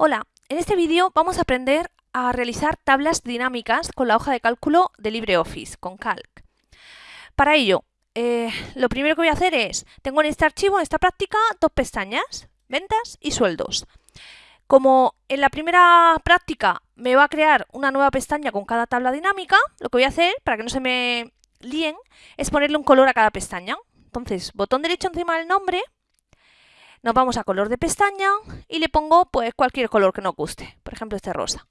Hola, en este vídeo vamos a aprender a realizar tablas dinámicas con la hoja de cálculo de LibreOffice, con Calc. Para ello, eh, lo primero que voy a hacer es, tengo en este archivo, en esta práctica, dos pestañas, ventas y sueldos. Como en la primera práctica me va a crear una nueva pestaña con cada tabla dinámica, lo que voy a hacer, para que no se me líen, es ponerle un color a cada pestaña. Entonces, botón derecho encima del nombre, nos vamos a color de pestaña y le pongo pues cualquier color que nos guste, por ejemplo este rosa.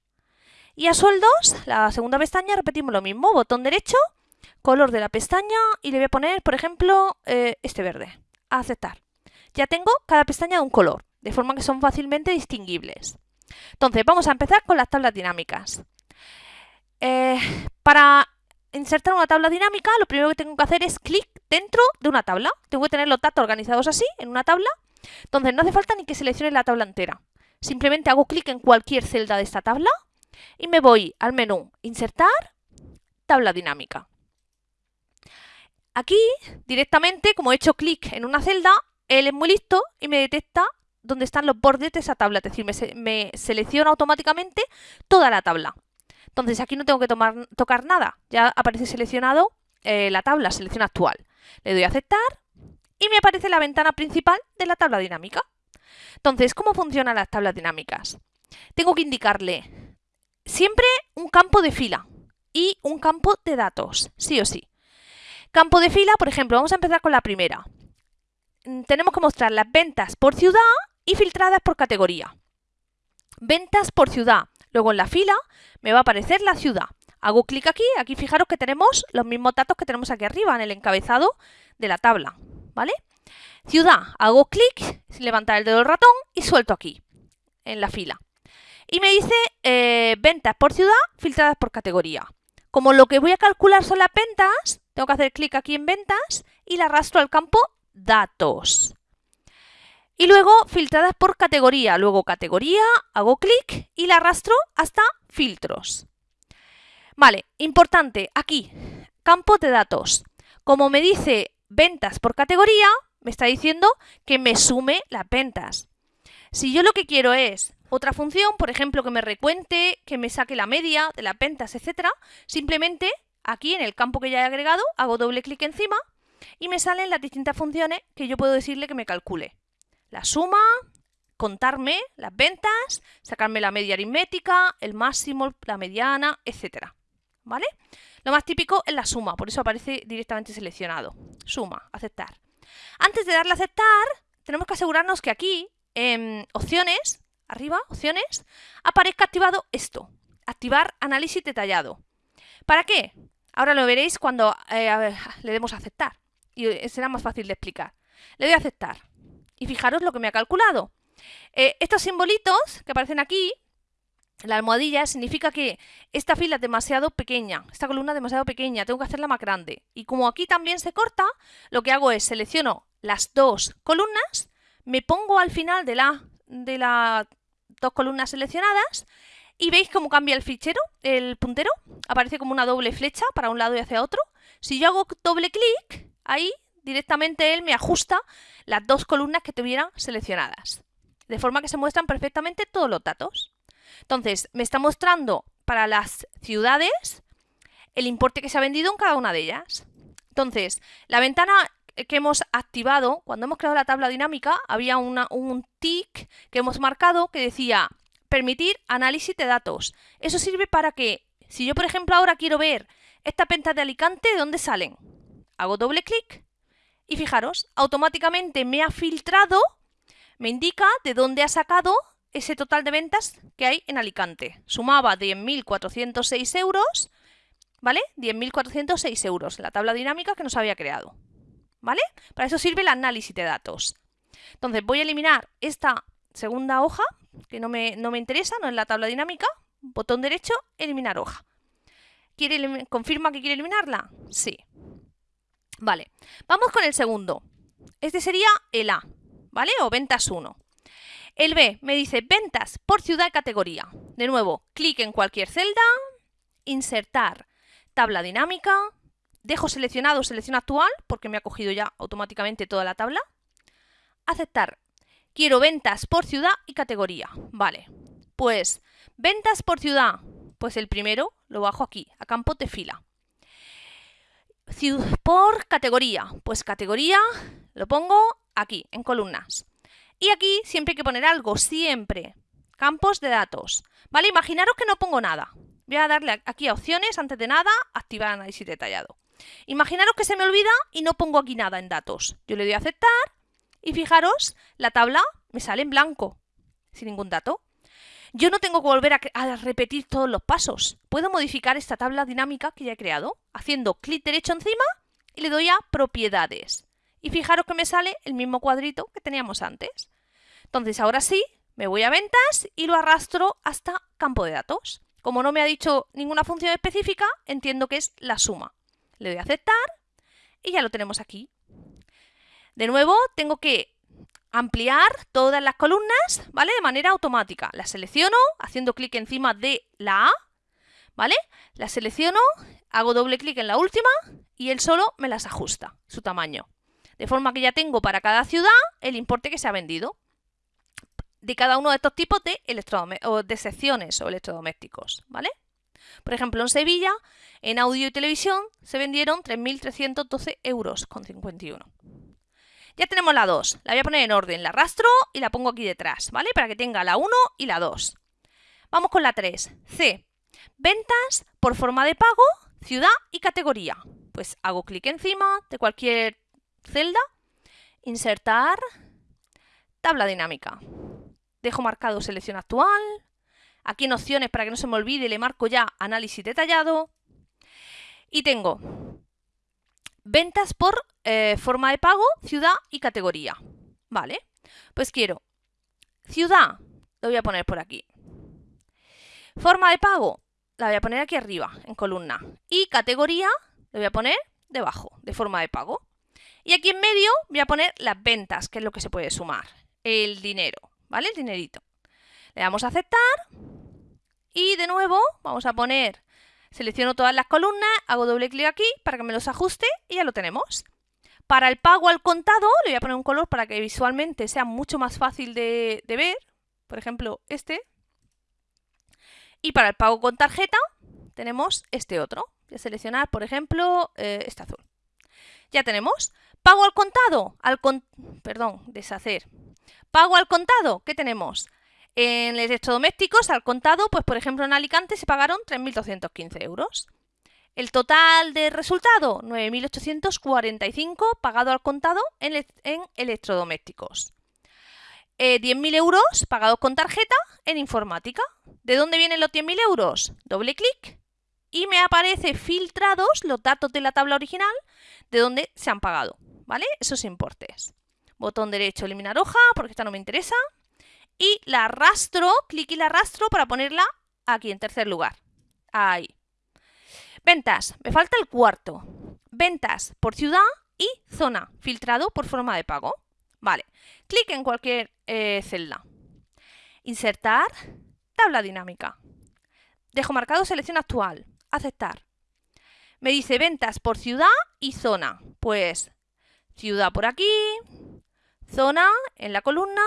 Y a sueldos, la segunda pestaña, repetimos lo mismo, botón derecho, color de la pestaña y le voy a poner, por ejemplo, eh, este verde, aceptar. Ya tengo cada pestaña de un color, de forma que son fácilmente distinguibles. Entonces, vamos a empezar con las tablas dinámicas. Eh, para insertar una tabla dinámica, lo primero que tengo que hacer es clic dentro de una tabla. Tengo que tener los datos organizados así, en una tabla, entonces no hace falta ni que seleccione la tabla entera. Simplemente hago clic en cualquier celda de esta tabla y me voy al menú Insertar, Tabla dinámica. Aquí, directamente, como he hecho clic en una celda, él es muy listo y me detecta dónde están los bordes de esa tabla, es decir, me, selecciona automáticamente toda la tabla. Entonces aquí no tengo que tocar nada, ya aparece seleccionado eh, la tabla, selección actual. Le doy a aceptar y me aparece la ventana principal de la tabla dinámica. Entonces, ¿cómo funcionan las tablas dinámicas? Tengo que indicarle siempre un campo de fila y un campo de datos, sí o sí. Campo de fila, por ejemplo, vamos a empezar con la primera. Mm, tenemos que mostrar las ventas por ciudad y filtradas por categoría. Ventas por ciudad. Luego en la fila me va a aparecer la ciudad. Hago clic aquí, aquí fijaros que tenemos los mismos datos que tenemos aquí arriba en el encabezado de la tabla. ¿Vale? Ciudad, hago clic, levantar el dedo del ratón y suelto aquí, en la fila. Y me dice eh, ventas por ciudad filtradas por categoría. Como lo que voy a calcular son las ventas, tengo que hacer clic aquí en ventas y la arrastro al campo datos. Y luego filtradas por categoría. Luego categoría, hago clic y la arrastro hasta filtros. Vale, importante, aquí, campo de datos. Como me dice ventas por categoría, me está diciendo que me sume las ventas. Si yo lo que quiero es otra función, por ejemplo, que me recuente, que me saque la media de las ventas, etcétera, simplemente aquí en el campo que ya he agregado hago doble clic encima y me salen las distintas funciones que yo puedo decirle que me calcule. La suma, contarme las ventas, sacarme la media aritmética, el máximo, la mediana, etcétera. ¿Vale? Lo más típico es la suma, por eso aparece directamente seleccionado. Suma, aceptar. Antes de darle a aceptar, tenemos que asegurarnos que aquí, en opciones, arriba, opciones, aparezca activado esto. Activar análisis detallado. ¿Para qué? Ahora lo veréis cuando eh, le demos a aceptar. Y eh, será más fácil de explicar. Le doy a aceptar. Y fijaros lo que me ha calculado. Eh, estos simbolitos que aparecen aquí la almohadilla significa que esta fila es demasiado pequeña, esta columna es demasiado pequeña, tengo que hacerla más grande. Y como aquí también se corta, lo que hago es selecciono las dos columnas, me pongo al final de, la, de las dos columnas seleccionadas y veis cómo cambia el fichero, el puntero, aparece como una doble flecha para un lado y hacia otro. Si yo hago doble clic, ahí directamente él me ajusta las dos columnas que tuviera seleccionadas. De forma que se muestran perfectamente todos los datos. Entonces, me está mostrando para las ciudades el importe que se ha vendido en cada una de ellas. Entonces, la ventana que hemos activado, cuando hemos creado la tabla dinámica, había un tick que hemos marcado que decía permitir análisis de datos. Eso sirve para que, si yo por ejemplo ahora quiero ver estas ventas de Alicante, ¿de dónde salen? Hago doble clic y fijaros, automáticamente me ha filtrado, me indica de dónde ha sacado ese total de ventas que hay en Alicante. Sumaba 10.406 euros, ¿vale? 10.406 euros, la tabla dinámica que nos había creado, ¿vale? Para eso sirve el análisis de datos. Entonces voy a eliminar esta segunda hoja, que no me, no me interesa, no es la tabla dinámica, botón derecho, eliminar hoja. ¿Quiere ¿Confirma que quiere eliminarla? Sí. Vale, vamos con el segundo. Este sería el A, ¿vale? O ventas 1. El B me dice ventas por ciudad y categoría. De nuevo, clic en cualquier celda, insertar tabla dinámica, dejo seleccionado selección actual porque me ha cogido ya automáticamente toda la tabla, aceptar. Quiero ventas por ciudad y categoría. Vale, Pues, ventas por ciudad. Pues el primero lo bajo aquí, a campo de fila. Por categoría. Pues categoría lo pongo aquí, en columnas. Y aquí siempre hay que poner algo, siempre. Campos de datos. ¿Vale? Imaginaros que no pongo nada. Voy a darle aquí a opciones, antes de nada, activar análisis detallado. Imaginaros que se me olvida y no pongo aquí nada en datos. Yo le doy a aceptar y fijaros, la tabla me sale en blanco, sin ningún dato. Yo no tengo que volver a, repetir todos los pasos. Puedo modificar esta tabla dinámica que ya he creado, haciendo clic derecho encima y le doy a propiedades. Y fijaros que me sale el mismo cuadrito que teníamos antes. Entonces ahora sí, me voy a ventas y lo arrastro hasta campo de datos. Como no me ha dicho ninguna función específica, entiendo que es la suma. Le doy a aceptar y ya lo tenemos aquí. De nuevo, tengo que ampliar todas las columnas, ¿vale? De manera automática. La selecciono haciendo clic encima de la A, ¿vale? La selecciono, hago doble clic en la última y él solo me las ajusta, su tamaño. De forma que ya tengo para cada ciudad el importe que se ha vendido de cada uno de estos tipos de, o de secciones o electrodomésticos, ¿vale? Por ejemplo, en Sevilla, en audio y televisión, se vendieron 3.312 euros con 51. Ya tenemos la 2. La voy a poner en orden. La arrastro y la pongo aquí detrás, ¿vale? Para que tenga la 1 y la 2. Vamos con la 3. C. Ventas por forma de pago, ciudad y categoría. Pues hago clic encima de cualquier celda, insertar, tabla dinámica. Dejo marcado selección actual. Aquí en opciones, para que no se me olvide, le marco ya análisis detallado. Y tengo ventas por eh, forma de pago, ciudad y categoría. ¿Vale? Pues quiero ciudad, lo voy a poner por aquí. Forma de pago, la voy a poner aquí arriba, en columna. Y categoría, lo voy a poner debajo, de forma de pago. Y aquí en medio voy a poner las ventas, que es lo que se puede sumar. El dinero, ¿vale? El dinerito. Le damos a aceptar. Y de nuevo vamos a poner Selecciono todas las columnas, hago doble clic aquí para que me los ajuste y ya lo tenemos. Para el pago al contado, le voy a poner un color para que visualmente sea mucho más fácil de, ver. Por ejemplo, este. Y para el pago con tarjeta, tenemos este otro. Voy a seleccionar, por ejemplo, eh, este azul. Ya tenemos. Pago al contado. Al Perdón, deshacer. Pago al contado. ¿Qué tenemos? En electrodomésticos, al contado, pues por ejemplo en Alicante se pagaron 3.215 euros. El total de resultado, 9.845 pagado al contado en, electrodomésticos. 10.000 eh, euros pagados con tarjeta en informática. ¿De dónde vienen los 10.000 euros? Doble clic y me aparece filtrados los datos de la tabla original de dónde se han pagado, ¿vale? Esos importes. Botón derecho, eliminar hoja, porque esta no me interesa y la arrastro, clic y la arrastro para ponerla aquí en tercer lugar. Ahí. Ventas, me falta el cuarto. Ventas por ciudad y zona, filtrado por forma de pago. Vale, clic en cualquier eh, celda. Insertar, tabla dinámica. Dejo marcado selección actual, aceptar. Me dice ventas por ciudad y zona. Pues ciudad por aquí, zona en la columna,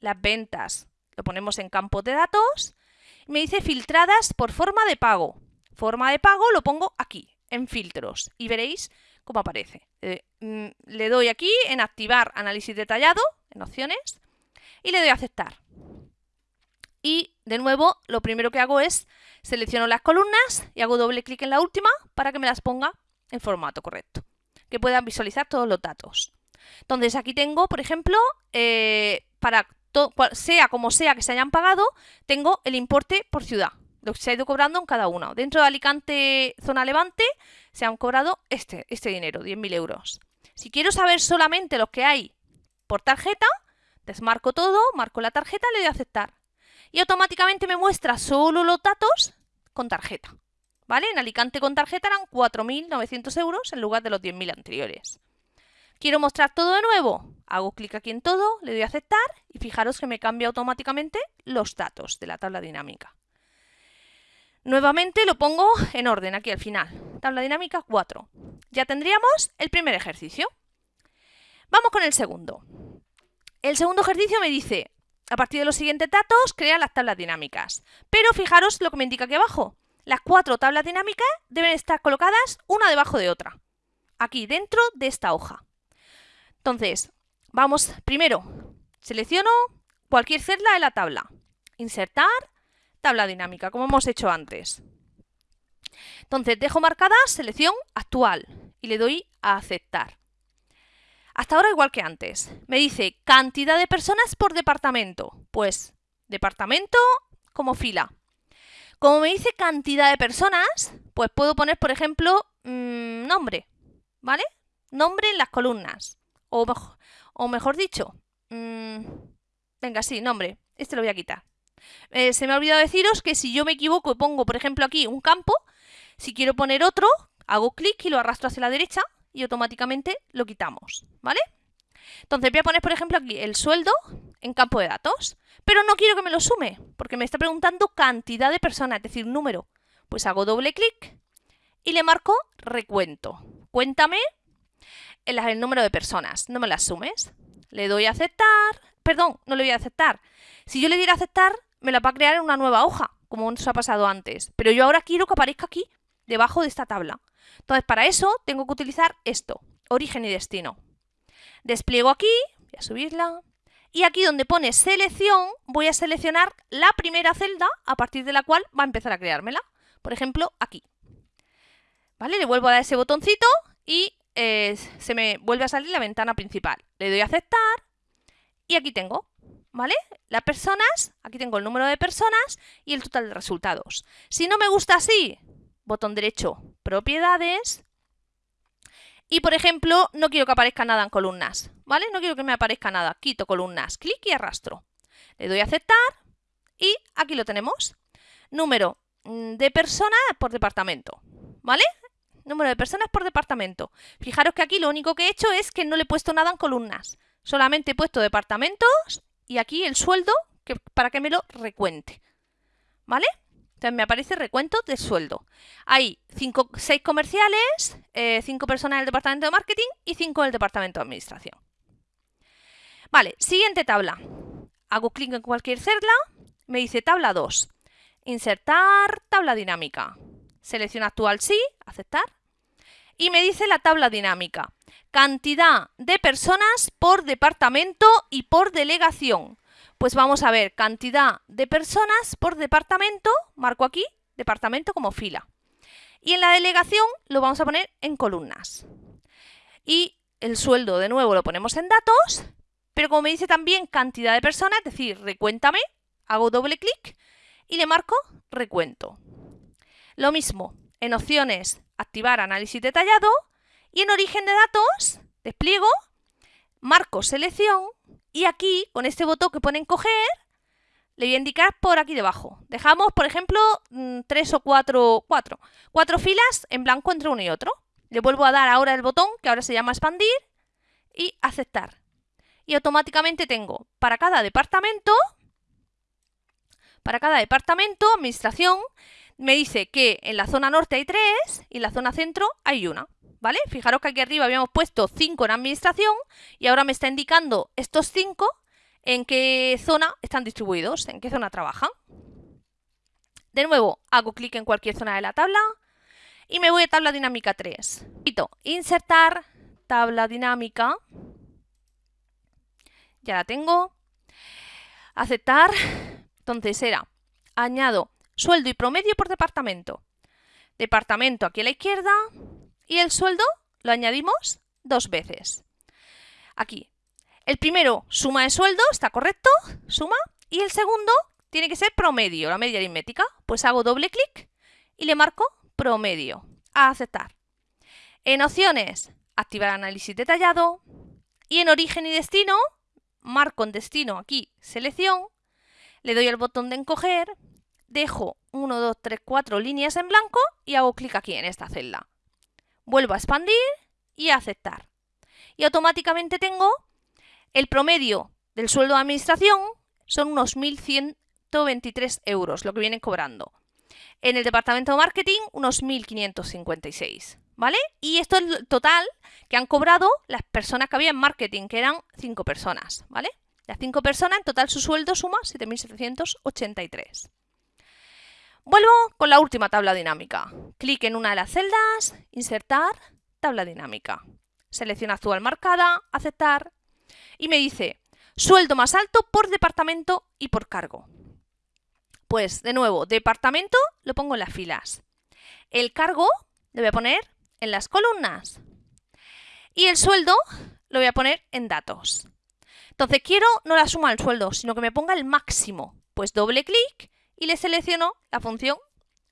las ventas. Lo ponemos en campo de datos. Me dice filtradas por forma de pago. Forma de pago lo pongo aquí, en filtros. Y veréis cómo aparece. Eh, mm, le doy aquí en activar análisis detallado, en opciones, y le doy a aceptar. Y de nuevo, lo primero que hago es selecciono las columnas y hago doble clic en la última para que me las ponga en formato correcto, que puedan visualizar todos los datos. Entonces aquí tengo, por ejemplo, eh, para sea como sea que se hayan pagado, tengo el importe por ciudad, lo que se ha ido cobrando en cada uno. Dentro de Alicante, zona Levante, se han cobrado este, este dinero, 10.000 euros. Si quiero saber solamente lo que hay por tarjeta, desmarco todo, marco la tarjeta, le doy a aceptar. Y automáticamente me muestra solo los datos con tarjeta. ¿Vale? En Alicante con tarjeta eran 4.900 euros en lugar de los 10.000 anteriores. ¿Quiero mostrar todo de nuevo? Hago clic aquí en todo, le doy a aceptar y fijaros que me cambia automáticamente los datos de la tabla dinámica. Nuevamente lo pongo en orden aquí al final. Tabla dinámica 4. Ya tendríamos el primer ejercicio. Vamos con el segundo. El segundo ejercicio me dice a partir de los siguientes datos, crea las tablas dinámicas. Pero fijaros lo que me indica aquí abajo. Las cuatro tablas dinámicas deben estar colocadas una debajo de otra. Aquí, dentro de esta hoja. Entonces, vamos, primero, selecciono cualquier celda de la tabla. Insertar, tabla dinámica, como hemos hecho antes. Entonces, dejo marcada selección actual y le doy a aceptar. Hasta ahora igual que antes. Me dice cantidad de personas por departamento. Pues departamento como fila. Como me dice cantidad de personas, pues puedo poner, por ejemplo, mmm, nombre, ¿vale? Nombre en las columnas. O, o mejor dicho, mmm, venga, sí, nombre. Este lo voy a quitar. Eh, se me ha olvidado deciros que si yo me equivoco y pongo, por ejemplo, aquí un campo, si quiero poner otro, hago clic y lo arrastro hacia la derecha y automáticamente lo quitamos, ¿vale? Entonces voy a poner, por ejemplo, aquí el sueldo en campo de datos, pero no quiero que me lo sume, porque me está preguntando cantidad de personas, es decir, número. Pues hago doble clic y le marco recuento. Cuéntame el, número de personas, no me las sumes. Le doy a aceptar, perdón, no le voy a aceptar. Si yo le diera a aceptar, me la va a crear en una nueva hoja, como nos ha pasado antes. Pero yo ahora quiero que aparezca aquí, debajo de esta tabla. Entonces, para eso tengo que utilizar esto, origen y destino. Despliego aquí, voy a subirla, y aquí donde pone selección, voy a seleccionar la primera celda a partir de la cual va a empezar a creármela. Por ejemplo, aquí. ¿Vale? Le vuelvo a dar ese botoncito y eh, se me vuelve a salir la ventana principal. Le doy a aceptar y aquí tengo, ¿vale? Las personas, aquí tengo el número de personas y el total de resultados. Si no me gusta así, botón derecho, propiedades. Y, por ejemplo, no quiero que aparezca nada en columnas, ¿vale? No quiero que me aparezca nada. Quito columnas, clic y arrastro. Le doy a aceptar y aquí lo tenemos. Número mm, de personas por departamento, ¿vale? Número de personas por departamento. Fijaros que aquí lo único que he hecho es que no le he puesto nada en columnas. Solamente he puesto departamentos y aquí el sueldo para que me lo recuente, ¿vale? Entonces me aparece recuento de sueldo. Hay cinco, seis comerciales, eh, cinco personas en el departamento de marketing y cinco en el departamento de administración. Vale, siguiente tabla. Hago clic en cualquier celda, me dice tabla 2. Insertar tabla dinámica. Selección actual sí, aceptar. Y me dice la tabla dinámica. Cantidad de personas por departamento y por delegación. Pues vamos a ver cantidad de personas por departamento, marco aquí, departamento como fila. Y en la delegación lo vamos a poner en columnas. Y el sueldo de nuevo lo ponemos en datos, pero como me dice también cantidad de personas, es decir, recuéntame, hago doble clic y le marco recuento. Lo mismo, en opciones, activar análisis detallado y en origen de datos, despliego, marco selección y aquí, con este botón que pone en coger, le voy a indicar por aquí debajo. Dejamos, por ejemplo, mm, tres o cuatro, cuatro, cuatro filas en blanco entre uno y otro. Le vuelvo a dar ahora el botón, que ahora se llama expandir, y aceptar. Y automáticamente tengo para cada departamento, para cada departamento, administración, me dice que en la zona norte hay tres y en la zona centro hay una. ¿Vale? Fijaros que aquí arriba habíamos puesto 5 en administración y ahora me está indicando estos 5 en qué zona están distribuidos, en qué zona trabajan. De nuevo, hago clic en cualquier zona de la tabla y me voy a tabla dinámica 3. Insertar tabla dinámica. Ya la tengo. Aceptar. Entonces era, añado sueldo y promedio por departamento. Departamento aquí a la izquierda, y el sueldo lo añadimos dos veces. Aquí. El primero, suma de sueldo, está correcto, suma. Y el segundo tiene que ser promedio, la media aritmética. Pues hago doble clic y le marco promedio. A aceptar. En opciones, activar análisis detallado. Y en origen y destino, marco en destino aquí selección. Le doy al botón de encoger. Dejo 1, 2, 3, 4 líneas en blanco y hago clic aquí en esta celda vuelvo a expandir y a aceptar. Y automáticamente tengo el promedio del sueldo de administración, son unos 1.123 euros lo que vienen cobrando. En el departamento de marketing, unos 1.556. ¿Vale? Y esto es el total que han cobrado las personas que había en marketing, que eran 5 personas, ¿vale? Las cinco personas, en total su sueldo suma 7.783. Vuelvo con la última tabla dinámica. Clic en una de las celdas, insertar, tabla dinámica. Selecciona actual marcada, aceptar y me dice sueldo más alto por departamento y por cargo. Pues de nuevo, departamento lo pongo en las filas. El cargo lo voy a poner en las columnas. Y el sueldo lo voy a poner en datos. Entonces quiero no la suma del sueldo, sino que me ponga el máximo. Pues doble clic y le selecciono la función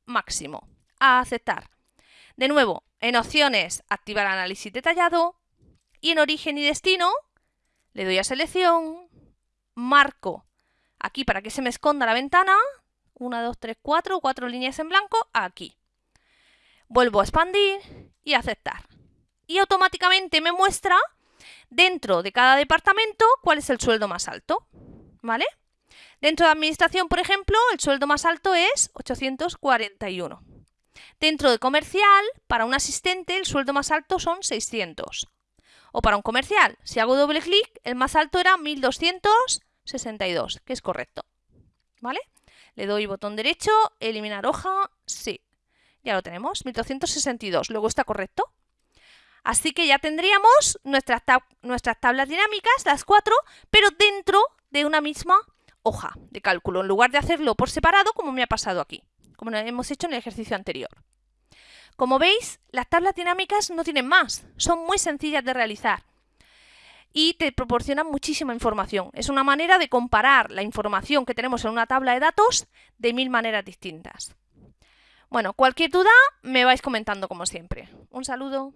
máximo. A aceptar. De nuevo, en opciones, activar análisis detallado. Y en origen y destino, le doy a selección, marco aquí para que se me esconda la ventana. 1, 2, 3, 4, cuatro líneas en blanco, aquí. Vuelvo a expandir y aceptar. Y automáticamente me muestra dentro de cada departamento cuál es el sueldo más alto. ¿Vale? Dentro de administración, por ejemplo, el sueldo más alto es 841. Dentro de comercial, para un asistente, el sueldo más alto son 600. O para un comercial, si hago doble clic, el más alto era 1262, que es correcto. ¿Vale? Le doy botón derecho, eliminar hoja, sí. Ya lo tenemos, 1262. Luego está correcto. Así que ya tendríamos nuestras, nuestras tablas dinámicas, las cuatro, pero dentro de una misma hoja de cálculo, en lugar de hacerlo por separado como me ha pasado aquí, como hemos hecho en el ejercicio anterior. Como veis, las tablas dinámicas no tienen más, son muy sencillas de realizar y te proporcionan muchísima información. Es una manera de comparar la información que tenemos en una tabla de datos de mil maneras distintas. Bueno, cualquier duda me vais comentando como siempre. Un saludo.